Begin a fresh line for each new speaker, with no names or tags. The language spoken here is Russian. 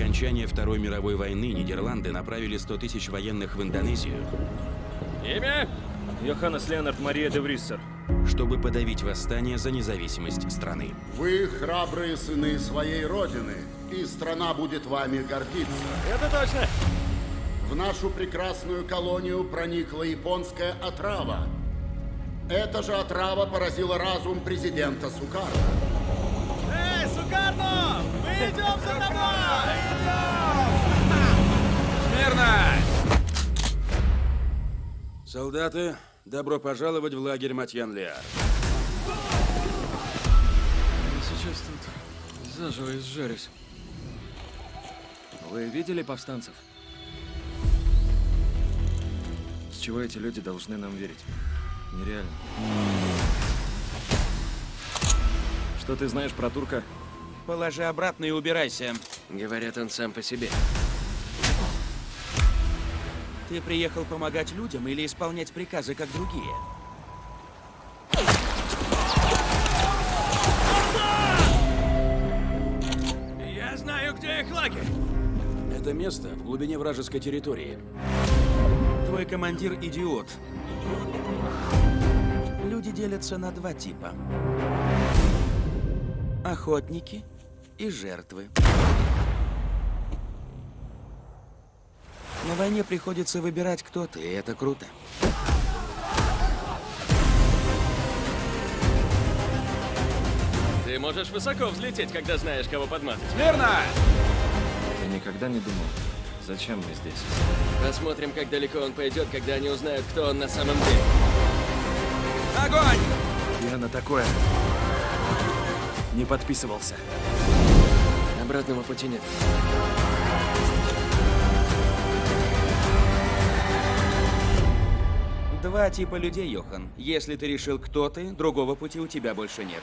окончания Второй мировой войны Нидерланды направили 100 тысяч военных в Индонезию,
Имя?
Йоханнес Леонард Мария де Вриссер.
чтобы подавить восстание за независимость страны.
Вы храбрые сыны своей родины, и страна будет вами гордиться.
Это точно.
В нашу прекрасную колонию проникла японская отрава. Эта же отрава поразила разум президента Сукарно.
Солдаты, добро пожаловать в лагерь Матьян-Лиар.
Сейчас тут заживо изжарюсь. Вы видели повстанцев? С чего эти люди должны нам верить? Нереально. Что ты знаешь про турка?
Положи обратно и убирайся.
Говорят, он сам по себе.
Ты приехал помогать людям или исполнять приказы, как другие?
Я знаю, где их лагерь.
Это место в глубине вражеской территории. Твой командир идиот. Люди делятся на два типа. Охотники и жертвы. Войне приходится выбирать, кто ты, и это круто.
Ты можешь высоко взлететь, когда знаешь, кого подмазать.
Верно!
Я никогда не думал, зачем мы здесь.
Посмотрим, как далеко он пойдет, когда они узнают, кто он на самом деле.
Огонь!
Я на такое не подписывался.
Обратного пути нет.
Два типа людей, Йохан. Если ты решил, кто ты, другого пути у тебя больше нет.